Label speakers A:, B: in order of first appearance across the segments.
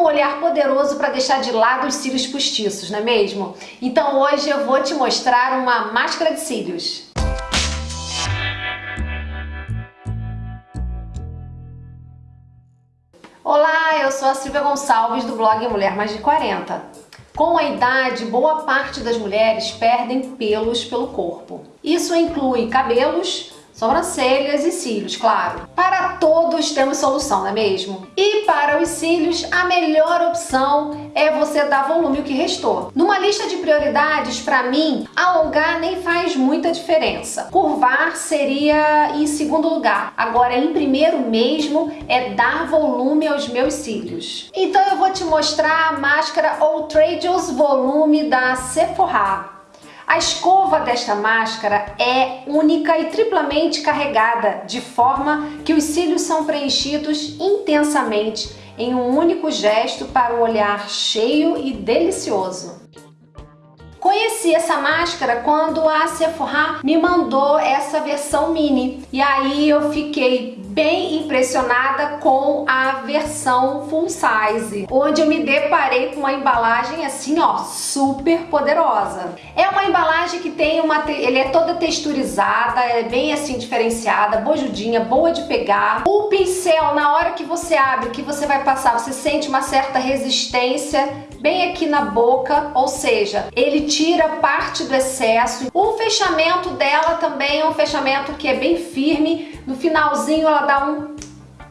A: um olhar poderoso para deixar de lado os cílios postiços, não é mesmo? Então hoje eu vou te mostrar uma máscara de cílios. Olá, eu sou a Silvia Gonçalves do blog Mulher Mais de 40. Com a idade, boa parte das mulheres perdem pelos pelo corpo. Isso inclui cabelos, sobrancelhas e cílios, claro. Para todos temos solução, não é mesmo? E para os cílios, a melhor opção é você dar volume o que restou. Numa lista de prioridades, para mim, alongar nem faz muita diferença. Curvar seria em segundo lugar. Agora, em primeiro mesmo, é dar volume aos meus cílios. Então eu vou te mostrar a máscara Outrageous Volume da Sephora. A escova desta máscara é única e triplamente carregada, de forma que os cílios são preenchidos intensamente em um único gesto para um olhar cheio e delicioso. Conheci essa máscara quando a Sephora me mandou essa versão mini e aí eu fiquei bem impressionada com a versão full size, onde eu me deparei com uma embalagem assim, ó, super poderosa. É uma embalagem que tem uma, ele é toda texturizada, é bem assim diferenciada, bojudinha, boa de pegar. O pincel, na hora que você abre, que você vai passar, você sente uma certa resistência bem aqui na boca, ou seja, ele tira parte do excesso. O fechamento dela também é um fechamento que é bem firme, no finalzinho ela dá um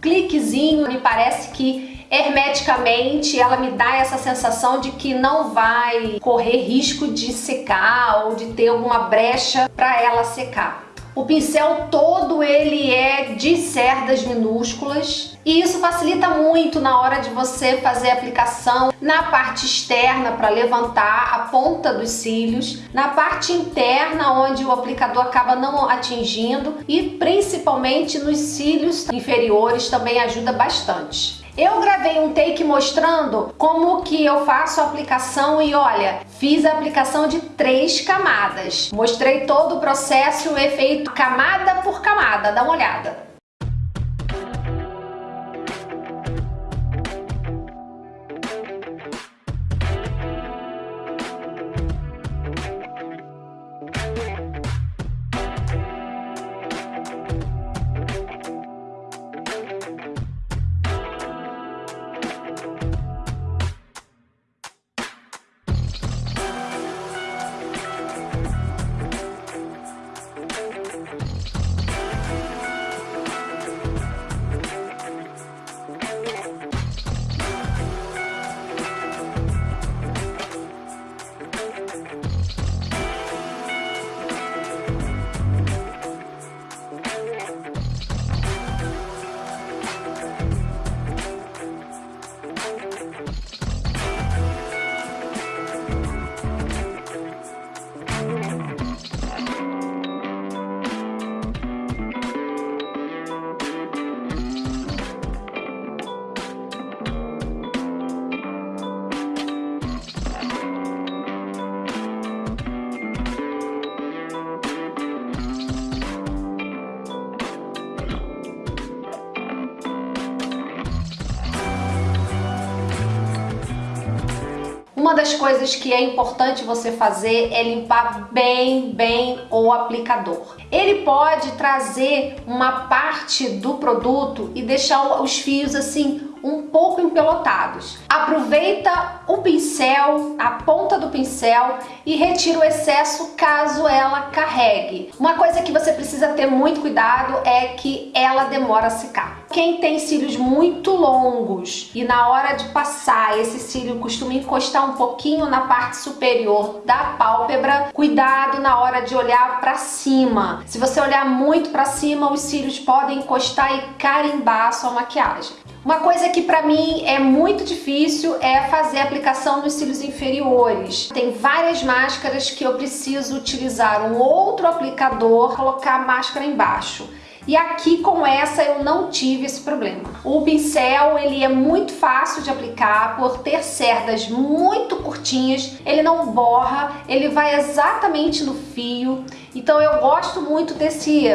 A: cliquezinho, me parece que hermeticamente ela me dá essa sensação de que não vai correr risco de secar ou de ter alguma brecha para ela secar. O pincel todo ele é de cerdas minúsculas e isso facilita muito na hora de você fazer a aplicação na parte externa para levantar a ponta dos cílios, na parte interna onde o aplicador acaba não atingindo e principalmente nos cílios inferiores também ajuda bastante. Eu gravei um take mostrando como que eu faço a aplicação e olha, fiz a aplicação de três camadas. Mostrei todo o processo e o efeito camada por camada, dá uma olhada. Uma das coisas que é importante você fazer é limpar bem, bem o aplicador. Ele pode trazer uma parte do produto e deixar os fios assim um pouco empelotados. Aproveita o pincel, a ponta do pincel e retira o excesso caso ela carregue. Uma coisa que você precisa ter muito cuidado é que ela demora a secar. Quem tem cílios muito longos e na hora de passar esse cílio costuma encostar um pouquinho na parte superior da pálpebra, cuidado na hora de olhar para cima. Se você olhar muito para cima, os cílios podem encostar e carimbar a sua maquiagem. Uma coisa que para mim é muito difícil é fazer aplicação nos cílios inferiores. Tem várias máscaras que eu preciso utilizar um outro aplicador, colocar a máscara embaixo. E aqui com essa eu não tive esse problema. O pincel ele é muito fácil de aplicar por ter cerdas muito curtinhas, ele não borra, ele vai exatamente no fio. Então eu gosto muito desse,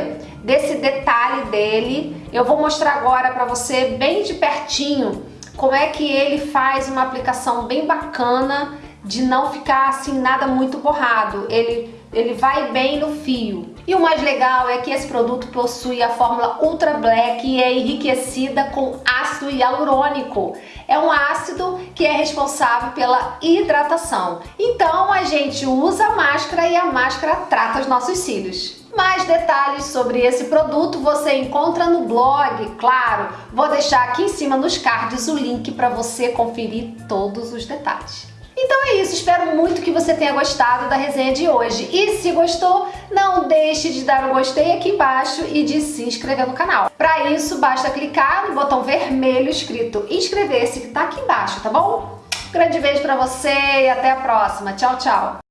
A: desse detalhe dele. Eu vou mostrar agora para você bem de pertinho como é que ele faz uma aplicação bem bacana de não ficar assim nada muito borrado. Ele, ele vai bem no fio. E o mais legal é que esse produto possui a fórmula Ultra Black e é enriquecida com ácido hialurônico. É um ácido que é responsável pela hidratação. Então a gente usa a máscara e a máscara trata os nossos cílios. Mais detalhes sobre esse produto você encontra no blog, claro. Vou deixar aqui em cima nos cards o link para você conferir todos os detalhes. Então é isso, espero muito que você tenha gostado da resenha de hoje. E se gostou, não deixe de dar um gostei aqui embaixo e de se inscrever no canal. Para isso, basta clicar no botão vermelho escrito inscrever-se que está aqui embaixo, tá bom? grande beijo para você e até a próxima. Tchau, tchau!